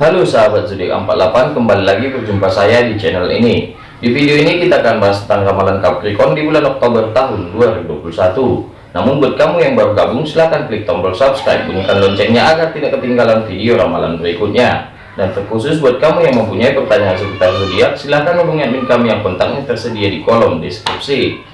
Halo sahabat zodiak 48 kembali lagi berjumpa saya di channel ini. Di video ini kita akan bahas tentang ramalan Capricorn di bulan Oktober tahun 2021 namun buat kamu yang baru gabung silahkan klik tombol subscribe bunyikan loncengnya agar tidak ketinggalan video ramalan berikutnya. Dan terkhusus buat kamu yang mempunyai pertanyaan seputar zodiak silahkan hubungi admin kami yang kontaknya tersedia di kolom deskripsi.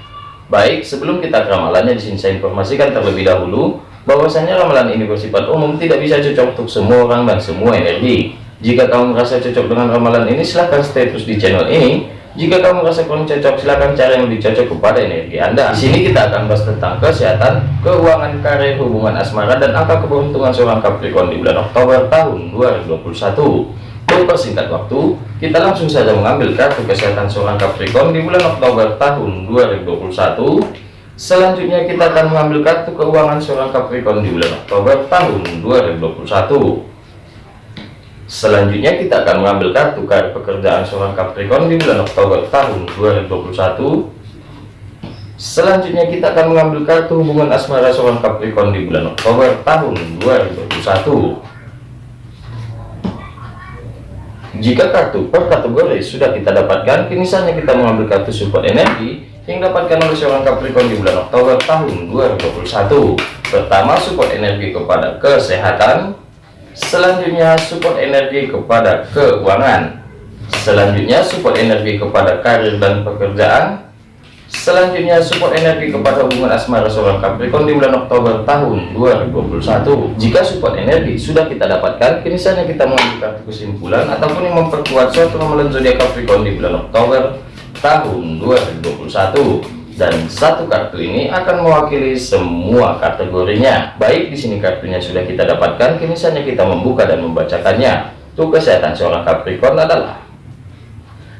Baik sebelum kita ke ramalannya di sini saya informasikan terlebih dahulu bahwasanya ramalan ini bersifat umum tidak bisa cocok untuk semua orang dan semua energi. Jika kamu merasa cocok dengan ramalan ini silahkan stay terus di channel ini. Jika kamu merasa kurang cocok silahkan cari yang lebih cocok kepada energi anda. Di sini kita akan bahas tentang kesehatan keuangan karir hubungan asmara dan angka keberuntungan seorang Capricorn di bulan Oktober tahun 2021 untuk persingkat waktu kita langsung saja mengambil kartu kesehatan seorang Capricorn di bulan Oktober tahun 2021 Selanjutnya kita akan mengambil kartu keuangan seorang Capricorn di bulan Oktober tahun 2021. Selanjutnya kita akan mengambil kartu karir pekerjaan seorang Capricorn di bulan Oktober tahun 2021. Selanjutnya kita akan mengambil kartu hubungan asmara seorang Capricorn di bulan Oktober tahun 2021. Jika kartu per kategori sudah kita dapatkan, kini saatnya kita mengambil kartu support energi yang dapatkan oleh seorang Capricorn di bulan Oktober tahun 2021 pertama support energi kepada kesehatan. Selanjutnya support energi kepada keuangan. Selanjutnya support energi kepada karir dan pekerjaan. Selanjutnya support energi kepada hubungan asmara seorang Capricorn di bulan Oktober tahun 2021 jika support energi sudah kita dapatkan kini saatnya kita mengambil kesimpulan ataupun yang memperkuat suatu ramalan zodiak Capricorn di bulan Oktober tahun 2021 dan satu kartu ini akan mewakili semua kategorinya. Baik di sini kartunya sudah kita dapatkan kini saatnya kita membuka dan membacakannya. Untuk kesehatan seorang Capricorn adalah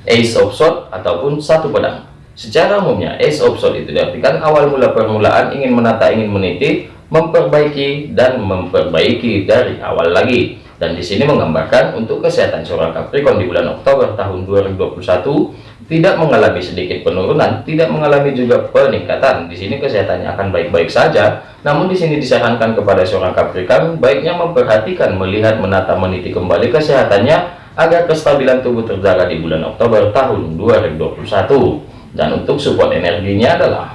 Ace of Swords ataupun satu pedang. Secara umumnya Ace of Swords itu diartikan awal mula permulaan ingin menata ingin meniti memperbaiki dan memperbaiki dari awal lagi. Dan di sini menggambarkan untuk kesehatan seorang Capricorn di bulan Oktober tahun 2021 tidak mengalami sedikit penurunan, tidak mengalami juga peningkatan. Di sini kesehatannya akan baik-baik saja. Namun di sini disarankan kepada seorang Capricorn baiknya memperhatikan, melihat, menata, meniti kembali kesehatannya agar kestabilan tubuh terjaga di bulan Oktober tahun 2021. Dan untuk support energinya adalah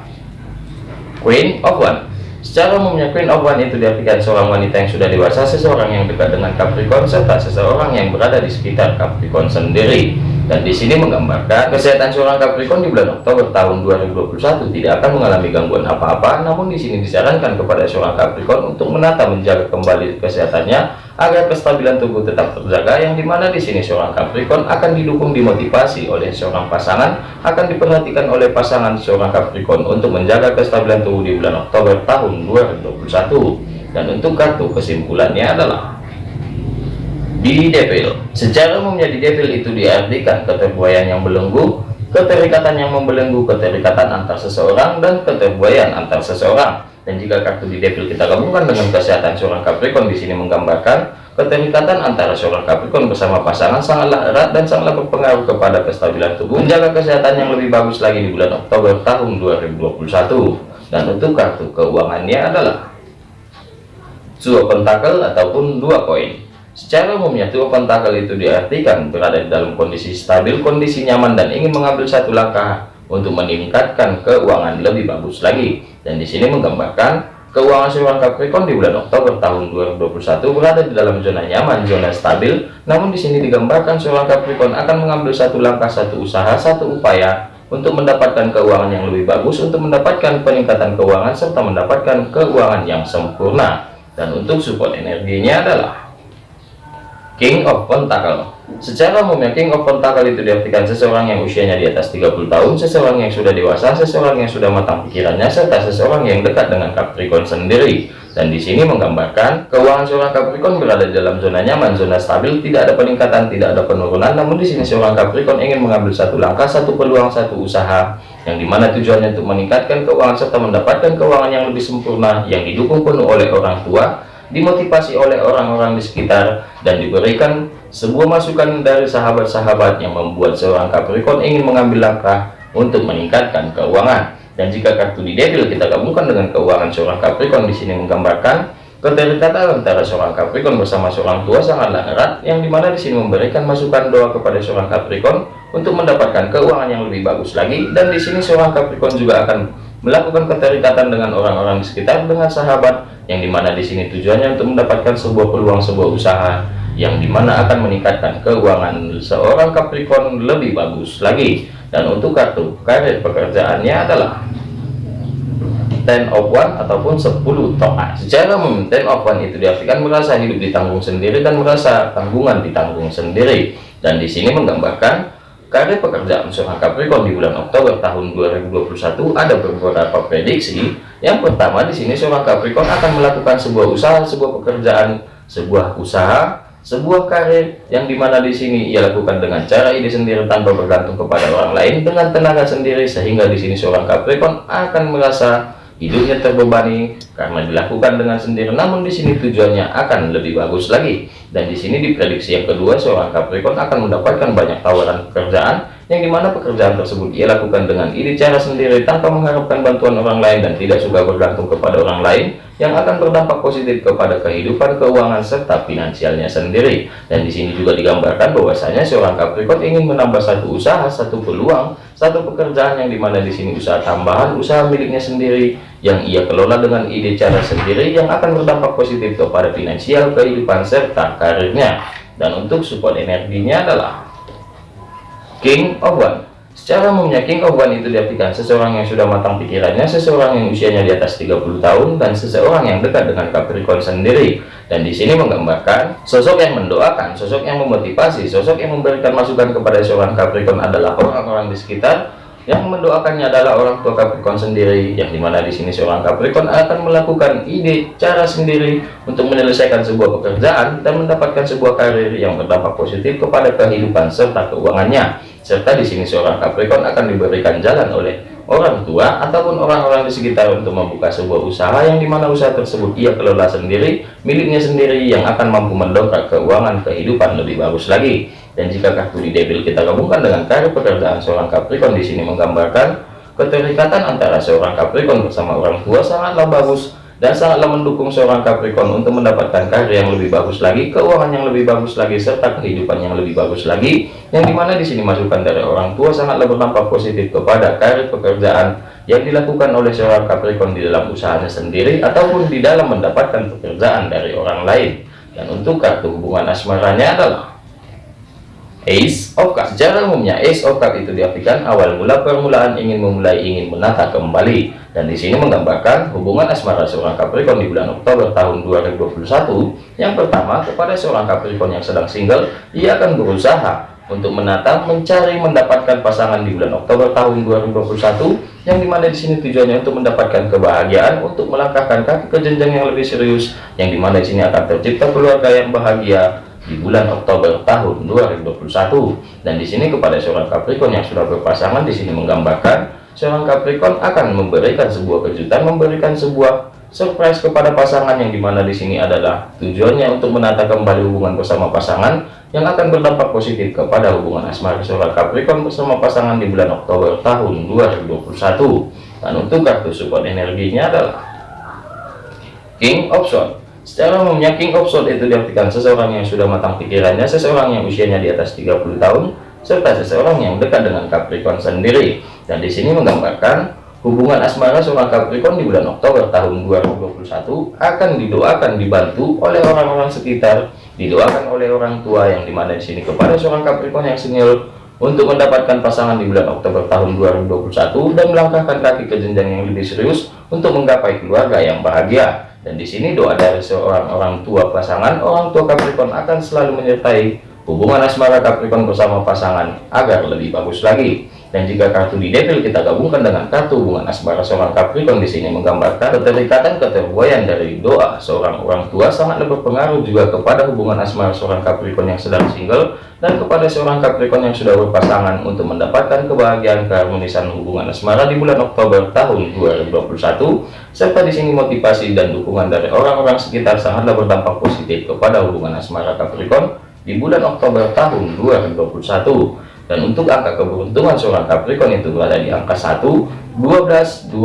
Queen of One Secara umumnya Queen of One itu diartikan seorang wanita yang sudah dewasa, seseorang yang dekat dengan Capricorn, serta seseorang yang berada di sekitar Capricorn sendiri. Dan di sini menggambarkan kesehatan seorang Capricorn di bulan Oktober tahun 2021 tidak akan mengalami gangguan apa-apa, namun di sini disarankan kepada seorang Capricorn untuk menata menjaga kembali kesehatannya agar kestabilan tubuh tetap terjaga yang di mana di sini seorang Capricorn akan didukung dimotivasi oleh seorang pasangan akan diperhatikan oleh pasangan seorang Capricorn untuk menjaga kestabilan tubuh di bulan Oktober tahun 2021 dan untuk kartu kesimpulannya adalah di devil. Secara umumnya di devil itu diartikan keterbuayan yang belenggu keterikatan yang membelenggu keterikatan antar seseorang dan keterbuayan antar seseorang dan jika kartu di devil kita gabungkan dengan kesehatan seorang Capricorn di sini menggambarkan keterikatan antara seorang Capricorn bersama pasangan sangatlah erat dan sangatlah berpengaruh kepada kestabilan tubuh. Menjaga kesehatan yang lebih bagus lagi di bulan Oktober tahun 2021 dan untuk kartu keuangannya adalah Two Pentacle ataupun dua koin. Secara umumnya Two Pentacle itu diartikan berada di dalam kondisi stabil kondisi nyaman dan ingin mengambil satu langkah untuk meningkatkan keuangan lebih bagus lagi. Dan di sini menggambarkan keuangan seorang Capricorn di bulan Oktober tahun 2021 berada di dalam zona nyaman zona stabil. Namun di sini digambarkan seorang Capricorn akan mengambil satu langkah satu usaha satu upaya untuk mendapatkan keuangan yang lebih bagus untuk mendapatkan peningkatan keuangan serta mendapatkan keuangan yang sempurna. Dan untuk support energinya adalah King of Pentacle Secara umumnya King of Pentacle itu diartikan seseorang yang usianya di atas 30 tahun, seseorang yang sudah dewasa, seseorang yang sudah matang pikirannya, serta seseorang yang dekat dengan Capricorn sendiri. Dan di sini menggambarkan keuangan seorang Capricorn berada dalam zona nyaman, zona stabil, tidak ada peningkatan, tidak ada penurunan. Namun di sini seorang Capricorn ingin mengambil satu langkah, satu peluang, satu usaha yang di mana tujuannya untuk meningkatkan keuangan serta mendapatkan keuangan yang lebih sempurna yang didukung penuh oleh orang tua dimotivasi oleh orang-orang di sekitar dan diberikan sebuah masukan dari sahabat-sahabat yang membuat seorang Capricorn ingin mengambil langkah untuk meningkatkan keuangan dan jika kartu di devil kita gabungkan dengan keuangan seorang Capricorn di sini menggambarkan Keterikatan antara seorang Capricorn bersama seorang tua sangatlah erat, yang di mana di sini memberikan masukan doa kepada seorang Capricorn untuk mendapatkan keuangan yang lebih bagus lagi. Dan di sini seorang Capricorn juga akan melakukan keterikatan dengan orang-orang di sekitar dengan sahabat, yang di mana di sini tujuannya untuk mendapatkan sebuah peluang sebuah usaha yang di mana akan meningkatkan keuangan seorang Capricorn lebih bagus lagi. Dan untuk kartu karir pekerjaannya adalah ten of one ataupun 10 toa secara umum ten of one itu diartikan merasa hidup ditanggung sendiri dan merasa tanggungan ditanggung sendiri dan di sini menggambarkan karir pekerjaan seorang Capricorn di bulan Oktober tahun 2021 ada beberapa prediksi yang pertama di sini seorang Capricorn akan melakukan sebuah usaha sebuah pekerjaan sebuah usaha sebuah karir yang di mana di sini ia lakukan dengan cara ide sendiri tanpa bergantung kepada orang lain dengan tenaga sendiri sehingga di sini seorang Capricorn akan merasa hidupnya terbebani karena dilakukan dengan sendiri namun di sini tujuannya akan lebih bagus lagi. Dan di sini diprediksi yang kedua seorang Capricorn akan mendapatkan banyak tawaran pekerjaan yang di mana pekerjaan tersebut ia lakukan dengan ide cara sendiri tanpa mengharapkan bantuan orang lain dan tidak suka bergantung kepada orang lain yang akan berdampak positif kepada kehidupan keuangan serta finansialnya sendiri. Dan di sini juga digambarkan bahwasanya seorang Capricorn ingin menambah satu usaha satu peluang satu pekerjaan yang di mana di sini usaha tambahan usaha miliknya sendiri yang ia kelola dengan ide cara sendiri yang akan berdampak positif kepada finansial kehidupan serta karirnya. Dan untuk support energinya adalah King of One. Secara umumnya King of One itu diartikan seseorang yang sudah matang pikirannya, seseorang yang usianya di atas 30 tahun, dan seseorang yang dekat dengan Capricorn sendiri. Dan di sini menggambarkan sosok yang mendoakan, sosok yang memotivasi, sosok yang memberikan masukan kepada seorang Capricorn adalah orang-orang di sekitar. Yang mendoakannya adalah orang tua Capricorn sendiri yang di mana di sini seorang Capricorn akan melakukan ide cara sendiri untuk menyelesaikan sebuah pekerjaan dan mendapatkan sebuah karir yang berdampak positif kepada kehidupan serta keuangannya serta di sini seorang Capricorn akan diberikan jalan oleh orang tua ataupun orang-orang di sekitar untuk membuka sebuah usaha yang di mana usaha tersebut ia kelola sendiri miliknya sendiri yang akan mampu mendongkrak keuangan kehidupan lebih bagus lagi. Dan jika kartu di devil kita gabungkan dengan karir pekerjaan seorang Capricorn di sini menggambarkan keterikatan antara seorang Capricorn bersama orang tua sangatlah bagus dan sangatlah mendukung seorang Capricorn untuk mendapatkan karir yang lebih bagus lagi, keuangan yang lebih bagus lagi, serta kehidupan yang lebih bagus lagi. Yang di mana di sini masukan dari orang tua sangatlah berdampak positif kepada karir pekerjaan yang dilakukan oleh seorang Capricorn di dalam usahanya sendiri ataupun di dalam mendapatkan pekerjaan dari orang lain. Dan untuk kartu hubungan asmaranya adalah Ace of Cups Secara umumnya Ace of Cups itu diartikan awal mula permulaan ingin memulai ingin menata kembali dan di sini menggambarkan hubungan asmara seorang Capricorn di bulan Oktober tahun 2021 yang pertama kepada seorang Capricorn yang sedang single ia akan berusaha untuk menata mencari mendapatkan pasangan di bulan Oktober tahun 2021 yang di mana di sini tujuannya untuk mendapatkan kebahagiaan untuk melangkahkan kaki ke jenjang yang lebih serius. Yang di mana di sini akan tercipta keluarga yang bahagia di bulan Oktober tahun 2021 dan di sini kepada seorang Capricorn yang sudah berpasangan di sini menggambarkan seorang Capricorn akan memberikan sebuah kejutan memberikan sebuah surprise kepada pasangan yang di mana di sini adalah tujuannya untuk menata kembali hubungan bersama pasangan yang akan berdampak positif kepada hubungan asmara seorang Capricorn bersama pasangan di bulan Oktober tahun 2021 dan untuk kartu support energinya adalah King of Swords Secara umumnya King of Swords itu diartikan seseorang yang sudah matang pikirannya, seseorang yang usianya di atas 30 tahun, serta seseorang yang dekat dengan Capricorn sendiri. Dan di sini menggambarkan hubungan asmara seorang Capricorn di bulan Oktober tahun 2021 akan didoakan dibantu oleh orang-orang sekitar, didoakan oleh orang tua yang di mana di sini kepada seorang Capricorn yang senior untuk mendapatkan pasangan di bulan Oktober tahun 2021 dan melangkahkan kaki ke jenjang yang lebih serius untuk menggapai keluarga yang bahagia. Dan di sini doa dari seorang orang tua pasangan, orang tua Capricorn akan selalu menyertai hubungan asmara Capricorn bersama pasangan agar lebih bagus lagi. Dan jika kartu di devil kita gabungkan dengan kartu hubungan asmara seorang Capricorn di sini menggambarkan keterikatan keterbuayan dari doa seorang orang tua sangat berpengaruh juga kepada hubungan asmara seorang Capricorn yang sedang single dan kepada seorang Capricorn yang sudah berpasangan untuk mendapatkan kebahagiaan keharmonisan hubungan asmara di bulan Oktober tahun 2021 serta di sini motivasi dan dukungan dari orang-orang sekitar sangatlah berdampak positif kepada hubungan asmara Capricorn di bulan Oktober tahun 2021 dan untuk angka keberuntungan seorang Capricorn itu berada di angka 1 12 20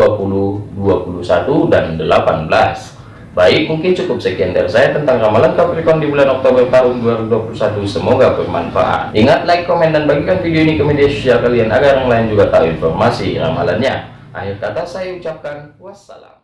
21 dan 18 Baik, mungkin cukup sekian dari saya tentang ramalan Capricorn di bulan Oktober tahun 2021. Semoga bermanfaat. Ingat, like, komen, dan bagikan video ini ke media sosial kalian agar yang lain juga tahu informasi ramalannya. Akhir kata saya ucapkan wassalam.